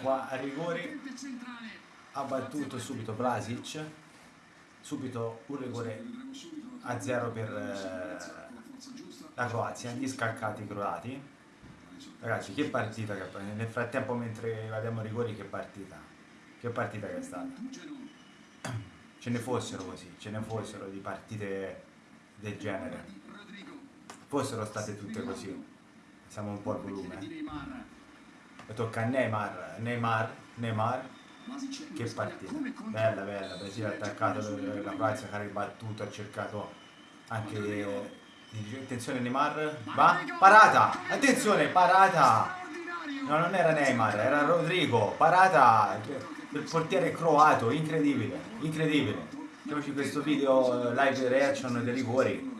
qua a rigori. Ha battuto subito Vlasic. Subito un rigore a zero per eh, la Croazia gli scaccati croati. Ragazzi che partita che nel frattempo mentre vediamo rigori che partita. Che partita che è stata. Ce ne fossero così ce ne fossero di partite del genere. Fossero state tutte così. Siamo un po' al volume e tocca a Neymar Neymar Neymar che partita. bella bella Brasile ha attaccato la Croazia che ha ribattuto ha cercato anche attenzione Neymar va parata attenzione parata. no non era Neymar era Rodrigo parata il portiere croato incredibile incredibile. Facciamoci questo video live reaction dei rigori.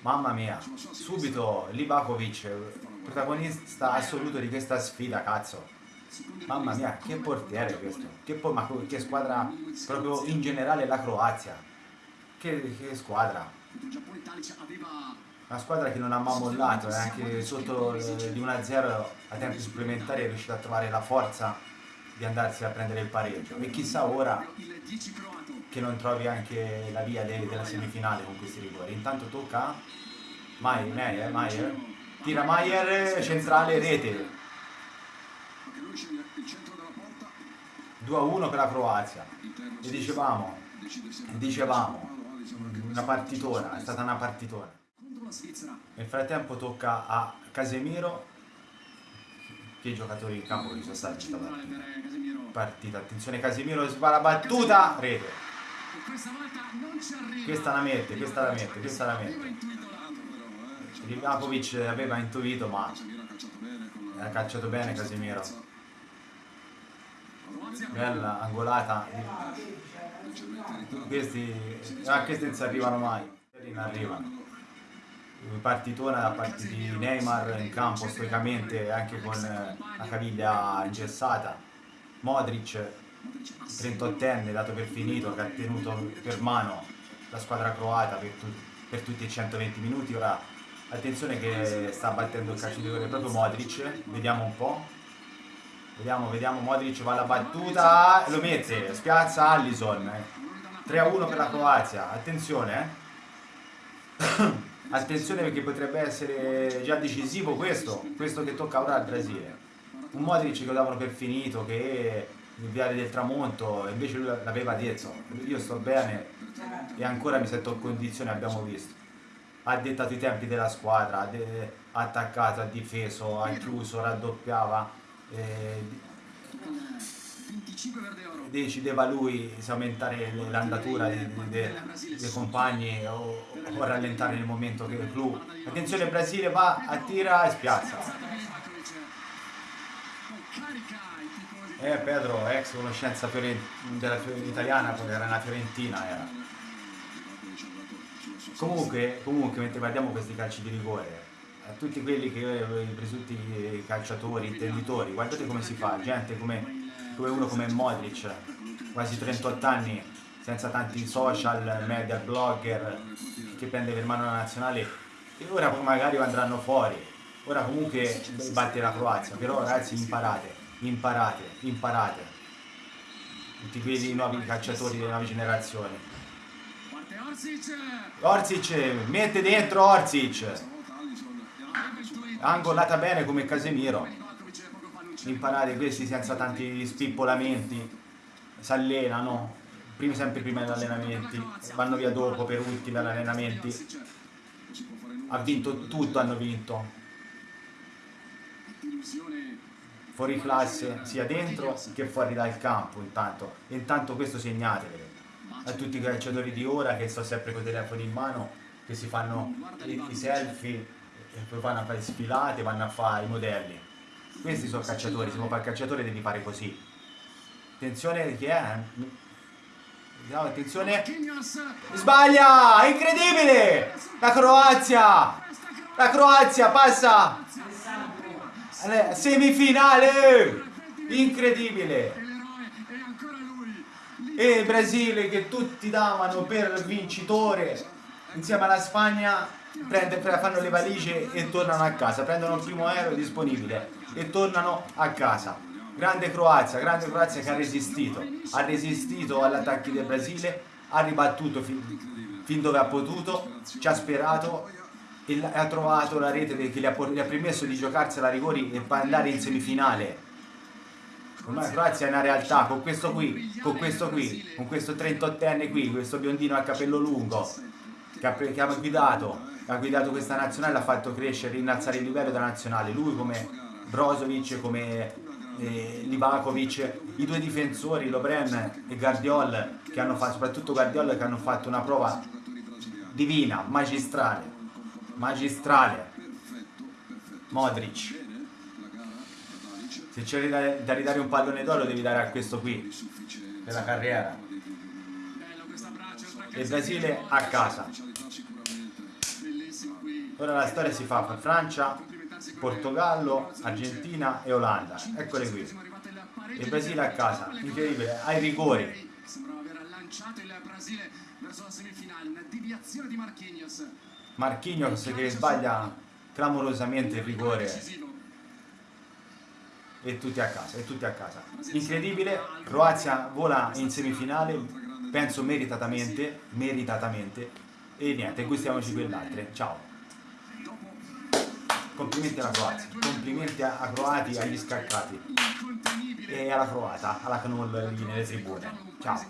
Mamma mia subito Livakovic protagonista assoluto di questa sfida cazzo Mamma mia, che portiere questo. Che, po ma che squadra proprio in generale la Croazia. Che, che squadra. Una squadra che non ha mai mollato, eh, anche sotto eh, di 1-0 a tempi supplementari è riuscita a trovare la forza di andarsi a prendere il pareggio. E chissà ora che non trovi anche la via de della semifinale con questi rigori. Intanto tocca Maier, Maier, Maier. Tira Maier, centrale, rete. 2 a 1 per la Croazia. E dicevamo, dicevamo una partitona, è stata una partitona. Nel frattempo tocca a Casemiro che i giocatori in campo che sono stati in partita. partita attenzione Casemiro spara battuta rete. Questa la mette questa la mette questa la mette Livakovic aveva intuito ma ha calciato bene Casemiro. Bella angolata. Questi ah, questi non si arrivano mai. Non arrivano. Partitona da parte di Neymar in campo stoicamente anche con la caviglia ingessata. Modric 38enne dato per finito che ha tenuto per mano la squadra croata per, tu per tutti i 120 minuti. Ora attenzione che sta battendo il calcio di rigore proprio Modric vediamo un po' Vediamo, vediamo, Modric va alla battuta lo mette, spiazza Allison. 3 a 1 per la Croazia, attenzione eh. attenzione perché potrebbe essere già decisivo questo, questo che tocca ora al Brasile. Un Modric che lo davano per finito, che il viale del tramonto, invece lui l'aveva detto, io sto bene e ancora mi sento in condizione, abbiamo visto. Ha dettato i tempi della squadra, ha attaccato, ha difeso, ha chiuso, raddoppiava eh, decideva lui se aumentare l'andatura dei, dei, dei, compagni o, o, rallentare nel momento che il clou attenzione Brasile va, attira e spiazza. eh Pedro ex conoscenza della italiana era una fiorentina era. Comunque comunque mentre guardiamo questi calci di rigore a tutti quelli che i presunti calciatori, intenditori, guardate come si fa, gente come, come uno come Modric, quasi 38 anni, senza tanti social, media, blogger, che prende per mano la nazionale, e ora magari andranno fuori, ora comunque batte la Croazia, però ragazzi imparate, imparate, imparate, tutti quelli nuovi calciatori delle nuove generazioni. Orsic, mette dentro Orsic! angolata bene come Casemiro. Imparare questi senza tanti spippolamenti. Si allenano prima, sempre prima degli allenamenti. Vanno via dopo per ultimi allenamenti. Ha vinto tutto hanno vinto. Fuori classe sia dentro che fuori dal campo intanto. Intanto questo segnatevelo a tutti i calciatori di ora che sto sempre con i telefoni in mano che si fanno i, i selfie e poi vanno a fare sfilate, vanno a fare i modelli. Questi sono cacciatori, se vuoi fare il cacciatore devi fare così. Attenzione, chi è? No, attenzione. Sbaglia! Incredibile! La Croazia! La Croazia passa! Semifinale! Incredibile! E il Brasile che tutti davano per vincitore insieme alla Spagna prende, fanno le valigie e tornano a casa, prendono il primo aereo disponibile e tornano a casa. Grande Croazia, grande Croazia che ha resistito, ha resistito agli attacchi del Brasile, ha ribattuto fin, fin dove ha potuto, ci ha sperato e ha trovato la rete che gli ha, gli ha permesso di giocarsi la rigori e andare in semifinale. Ormai la Croazia è una realtà, con questo qui, con questo qui, con questo 38enne qui, questo biondino a capello lungo, che ha, che ha guidato, ha guidato questa nazionale, ha fatto crescere, innalzare il livello della nazionale. Lui come Brozovic, come eh, Livakovic, i due difensori, Lobren e Guardiol, che hanno fatto, soprattutto Guardiol, che hanno fatto una prova divina, magistrale, magistrale. Modric. Se c'è da ridare un pallone d'oro devi dare a questo qui, per la carriera. E Brasile a casa. Ora la storia si fa per Francia, Portogallo, Argentina e Olanda. Eccole qui. Il Brasile a casa, incredibile, ai rigori. Marquinhos che sbaglia clamorosamente il rigore e tutti a casa, e tutti a casa. Incredibile, Croazia vola in semifinale, penso meritatamente, meritatamente, e niente, gustiamoci quell'altra. Ciao complimenti alla Croazia, complimenti a, Croati, agli scaccati e alla Croata, alla Knoll lì nelle tribune. Ciao.